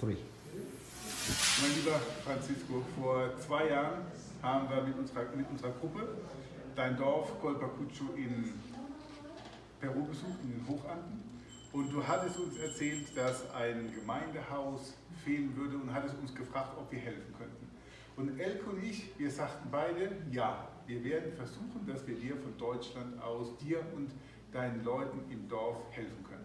three. Mein lieber Francisco, vor zwei Jahren haben wir mit unserer, mit unserer Gruppe dein Dorf Colpacucho in Peru besucht, in den Hochanden. Und du hattest uns erzählt, dass ein Gemeindehaus fehlen würde und hattest uns gefragt, ob wir helfen könnten. Und Elke und ich, wir sagten beide, ja, wir werden versuchen, dass wir dir von Deutschland aus, dir und deinen Leuten im Dorf helfen können.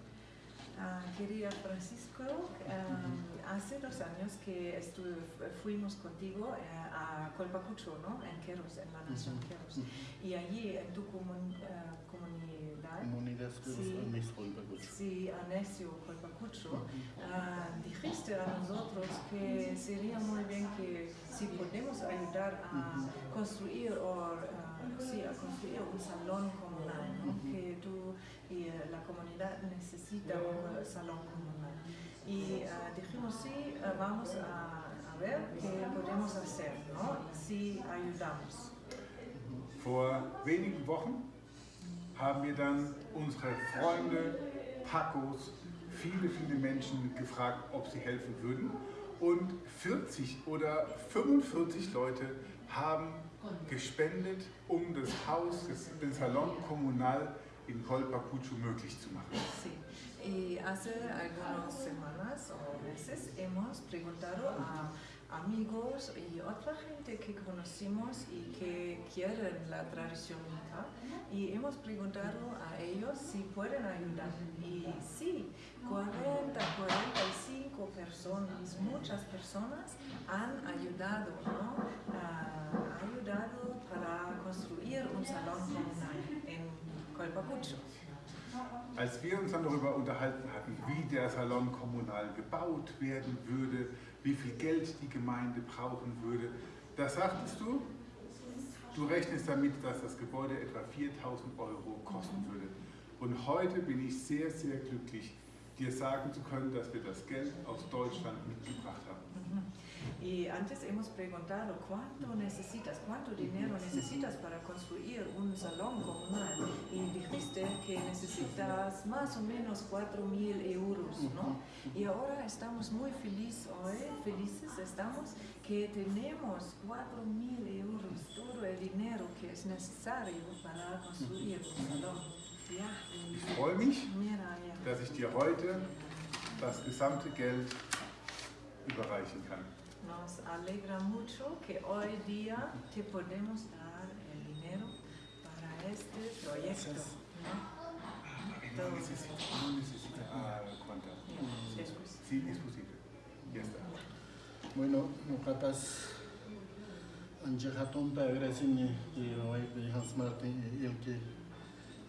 Ah, quería Francisco, um, hace dos años que estuve, fuimos contigo eh, a Colpacucho, ¿no? En Queros, en la nación Queros. Y allí en tu comun, uh, comunidad, Comunidad Sí. Si Anesio Colpacucho, ah, dijiste a nosotros que sería muy bien que ayudar a construir o ah, sí, a construir un salón comunal, ¿no? que tú y eh, la comunidad necesita un eh, salón comunal. Y ah, dijimos sí, vamos a, a ver qué podemos hacer, ¿no? Sí ayudamos. Vor wenigen Wochen haben wir dann unsere Freunde, Pacos, viele, viele Menschen gefragt, ob sie helfen würden. Und 40 oder 45 Leute haben gespendet, um das Haus, den Salon Kommunal in Colpacucho möglich zu machen. Sí, y hace algunas semanas o meses hemos preguntado a amigos y otra gente que conocimos y que quieren la tradición y hemos preguntado a ellos si pueden ayudar. Y sí, 40, 45 personas, muchas personas han ayudado, ¿no? Ah, ayudado para construir un salón comunal en Colpacucho. Als wir uns dann darüber unterhalten hatten, wie der Salon kommunal gebaut werden würde, wie viel Geld die Gemeinde brauchen würde, da sagtest du, du rechnest damit, dass das Gebäude etwa 4000 Euro kosten würde. Und heute bin ich sehr, sehr glücklich, dir sagen zu können, dass wir das Geld aus Deutschland mitgebracht haben. Y antes hemos preguntado cuánto necesitas, cuánto dinero necesitas para construir un salón comunal. Y dijiste que necesitas más o menos 4 mil euros, ¿no? Y ahora estamos muy felices hoy, felices estamos que tenemos 4 mil euros, todo el dinero que es necesario para construir un salón. Ya, Ich freue mich, dass ich dir heute das gesamte Geld überreichen kann. Nos alegra mucho que hoy día te podemos dar este proyecto. ¿no? Ah, no necesita, no necesita Juanca. Sí, es posible. Ya está. Bueno, Mucatas Anje Hatun te agradecen que hoy eh, Hans Martin y el que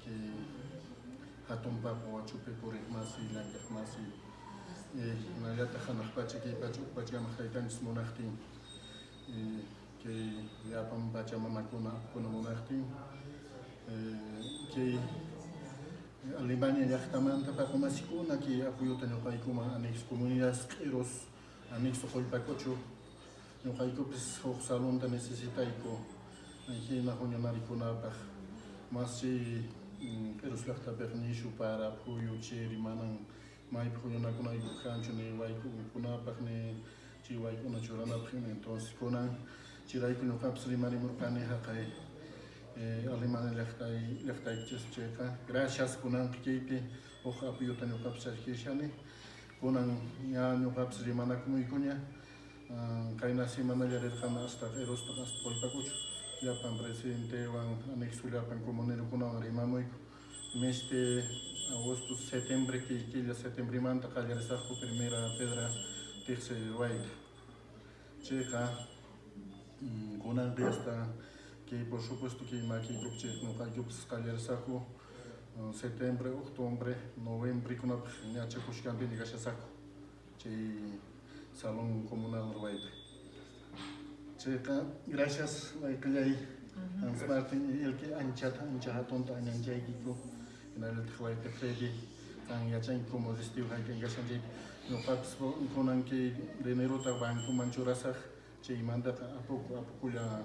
que Hatun pa po chupe por más y la que más y una ya te han pacha que pacha pacha más que tan smonachtin eh, que ya pam pacha mamá con con monachtin Ε, και η Αλβανία διαχτάμεν τα παχωμασικού να και ακούγεται ο και μα ανοίξης κομμουνίας κύρος, ανοίξης το χωλυπακότσο. Ο παϊκό πις ο Χσαλόν τα νεσίσιταϊκό, να έχει ένα χρόνιο να ρίχνω να παχ. Μας και πέρος λαχτά παιχνίσου πάρα που ο Τσέρι μάναν μάει πρόνιο να κουνάει που χάντσον οι παϊκό μου που να παχνε και οι παϊκό να τσορά να παχνε. Τον σηκώναν και ράει που νοκάψε ρίμαρι μορπάνε χακαί. Ε, ο λίμανε λεφταϊκές τσέκα. Γράσιας κουνάν και είπε ο χαπίου τον ιοκάπης αρχίσιανε. Κουνάν για νιοκάπης για κουμού εικόνια. Καϊνά σήμανα για ρέτχαν αστάφε ρόστοχα στο πολιτά κότσο. Για παν πρεσίντε ο ανέξου λέω παν κομμονέρο κουνάν ρίμα μου είκο. Μέστε Αγώστου Σεπτέμβρη και κύλια Σεπτέμβρη μάντα καλιαρισάχου περιμέρα πέδρα τέχσε ρουάιτ. Τσέκα, κουνάν διάστα, кей бошопосту кей маки кукчекну кайкупс калерсаку сентябрь октябрь ноябрь куна не ача кушкан бини кашасаку чей салон коммунал рвайд чейка грашас лайкляй ансмартин елки анчата анчата тонта анчай кику инайлет хвайте фреди тан яча инкомозистив хайкен гашанчей но факс конан кей денеро так банку манчурасах чей манда апоку апокуля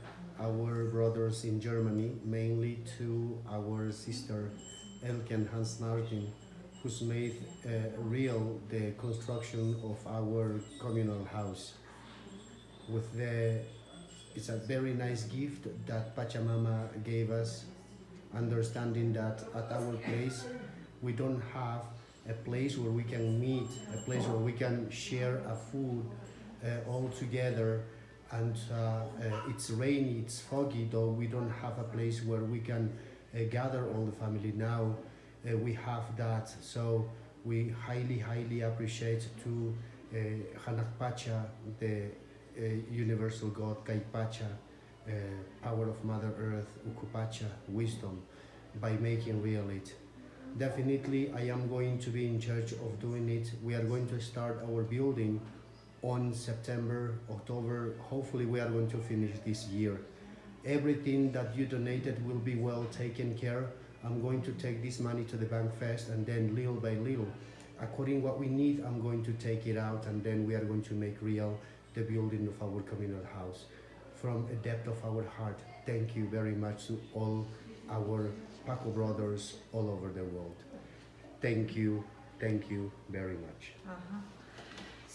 our brothers in Germany, mainly to our sister Elke and Hans Nartin, who's made uh, real the construction of our communal house. With the, it's a very nice gift that Pachamama gave us, understanding that at our place we don't have a place where we can meet, a place where we can share a food uh, all together. And uh, uh, it's rainy, it's foggy, though we don't have a place where we can uh, gather all the family. Now we have that, so we highly, highly appreciate to uh, Hanakpacha, the uh, universal God, Kaipacha, uh, power of Mother Earth, Ukupacha, wisdom, by making real it. Definitely, I am going to be in charge of doing it. We are going to start our building on September, October. Hopefully, we are going to finish this year. Everything that you donated will be well taken care. I'm going to take this money to the bank first, and then little by little, according what we need, I'm going to take it out, and then we are going to make real the building of our communal house. From a depth of our heart, thank you very much to all our Paco brothers all over the world. Thank you, thank you very much. Aha.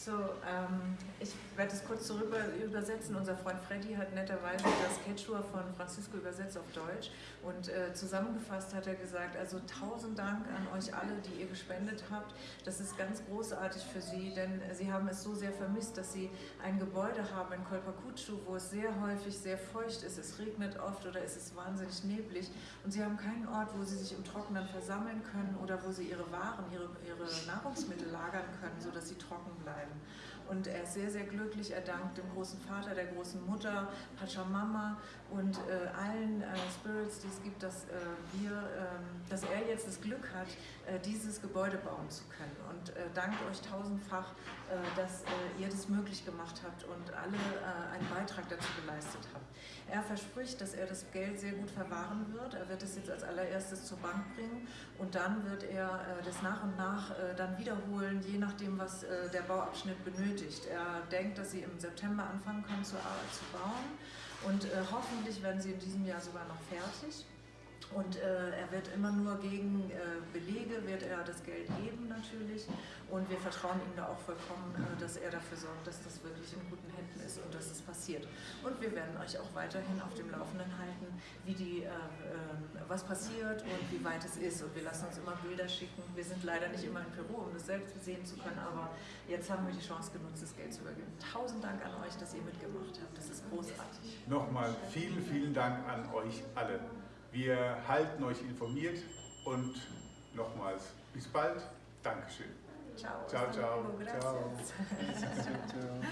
So, ähm, ich werde es kurz zurück übersetzen. Unser Freund Freddy hat netterweise das Quechua von Francisco übersetzt auf Deutsch und äh, zusammengefasst hat er gesagt, also tausend Dank an euch alle, die ihr gespendet habt. Das ist ganz großartig für sie, denn sie haben es so sehr vermisst, dass sie ein Gebäude haben in Kolpacucho, wo es sehr häufig sehr feucht ist, es regnet oft oder es ist wahnsinnig neblig und sie haben keinen Ort, wo sie sich im Trockenen versammeln können oder wo sie ihre Waren, ihre, ihre Nahrungsmittel lagern können, sodass sie trocken bleiben. Und er ist sehr, sehr glücklich. Er dankt dem großen Vater, der großen Mutter, Pachamama und äh, allen äh, Spirits, die es gibt, dass, äh, wir, ähm, dass er jetzt das Glück hat, äh, dieses Gebäude bauen zu können. Und dankt euch tausendfach, äh, dass ihr das möglich gemacht habt und alle einen Beitrag dazu geleistet habt. Er verspricht, dass er das Geld sehr gut verwahren wird. Er wird es jetzt als allererstes zur Bank bringen und dann wird er das nach und nach dann wiederholen, je nachdem, was der Bauabschnitt benötigt. Er denkt, dass sie im September anfangen können zu, zu bauen und äh, hoffentlich werden sie in diesem Jahr sogar noch fertig. Und äh, er wird immer nur gegen äh, Belege, wird er das Geld geben natürlich. Und wir vertrauen ihm da auch vollkommen, äh, dass er dafür sorgt, dass das wirklich in guten Händen ist und dass es passiert. Und wir werden euch auch weiterhin auf dem Laufenden halten, wie die, äh, ähm, was passiert und wie weit es ist. Und wir lassen uns immer Bilder schicken. Wir sind leider nicht immer in Peru, um das selbst sehen zu können, aber jetzt haben wir die Chance genutzt, das Geld zu übergeben. Tausend Dank an euch, dass ihr mitgemacht habt. Das ist großartig. Nochmal vielen, vielen Dank an euch alle. Wir halten euch informiert und nochmals bis bald. Dankeschön. Ciao. Ciao, ciao. Ciao